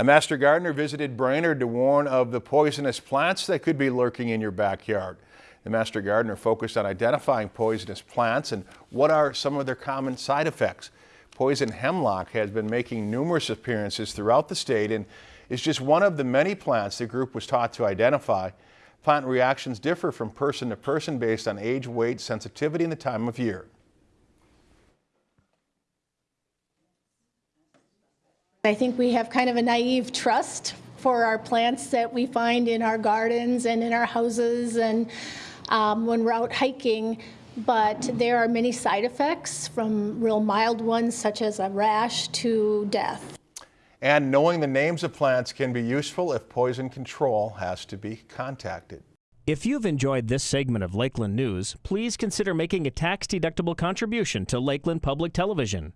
A master gardener visited Brainerd to warn of the poisonous plants that could be lurking in your backyard. The master gardener focused on identifying poisonous plants and what are some of their common side effects. Poison hemlock has been making numerous appearances throughout the state and is just one of the many plants the group was taught to identify. Plant reactions differ from person to person based on age, weight, sensitivity, and the time of year. I think we have kind of a naive trust for our plants that we find in our gardens and in our houses and um, when we're out hiking. But there are many side effects from real mild ones such as a rash to death. And knowing the names of plants can be useful if poison control has to be contacted. If you've enjoyed this segment of Lakeland News, please consider making a tax-deductible contribution to Lakeland Public Television.